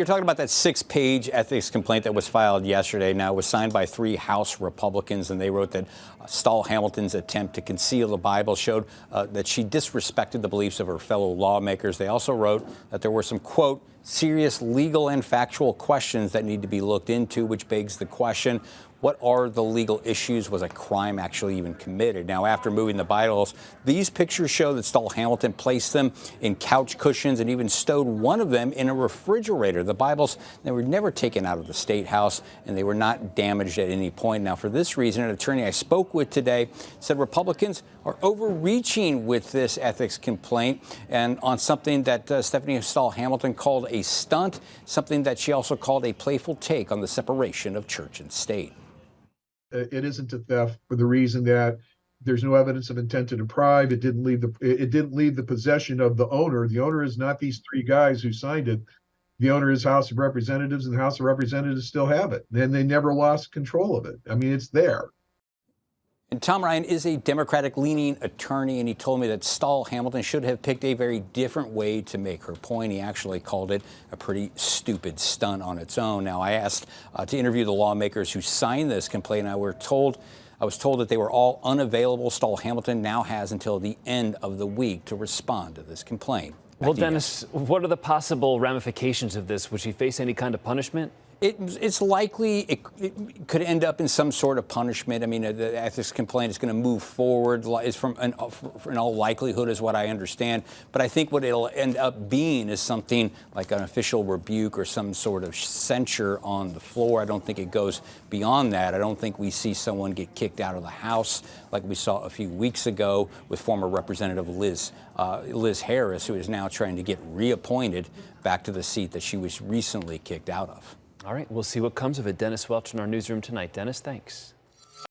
you're talking about that six-page ethics complaint that was filed yesterday. Now, it was signed by three House Republicans, and they wrote that uh, Stahl Hamilton's attempt to conceal the Bible showed uh, that she disrespected the beliefs of her fellow lawmakers. They also wrote that there were some, quote, serious legal and factual questions that need to be looked into, which begs the question, what are the legal issues? Was a crime actually even committed? Now, after moving the Bibles, these pictures show that Stahl Hamilton placed them in couch cushions and even stowed one of them in a refrigerator. The Bibles, they were never taken out of the State House and they were not damaged at any point. Now, for this reason, an attorney I spoke with today said Republicans are overreaching with this ethics complaint and on something that uh, Stephanie Stahl Hamilton called a stunt, something that she also called a playful take on the separation of church and state. Uh, it isn't a theft for the reason that there's no evidence of intent to deprive. It didn't leave the it didn't leave the possession of the owner. The owner is not these three guys who signed it. The owner is House of Representatives, and the House of Representatives still have it. And they never lost control of it. I mean, it's there. And Tom Ryan is a Democratic leaning attorney, and he told me that Stahl Hamilton should have picked a very different way to make her point. He actually called it a pretty stupid stunt on its own. Now, I asked uh, to interview the lawmakers who signed this complaint. I were told I was told that they were all unavailable. Stahl Hamilton now has until the end of the week to respond to this complaint. Back well, Dennis, what are the possible ramifications of this? Would she face any kind of punishment? It, it's likely it, it, could end up in some sort of punishment. I mean, uh, the uh, ethics complaint is going to move forward, is from an, uh, in all likelihood, is what I understand. But I think what it'll end up being is something like an official rebuke or some sort of censure on the floor. I don't think it goes beyond that. I don't think we see someone get kicked out of the House like we saw a few weeks ago with former Representative Liz uh, Liz Harris, who is now trying to get reappointed back to the seat that she was recently kicked out of. All right, we'll see what comes of it. Dennis Welch in our newsroom tonight. Dennis, thanks.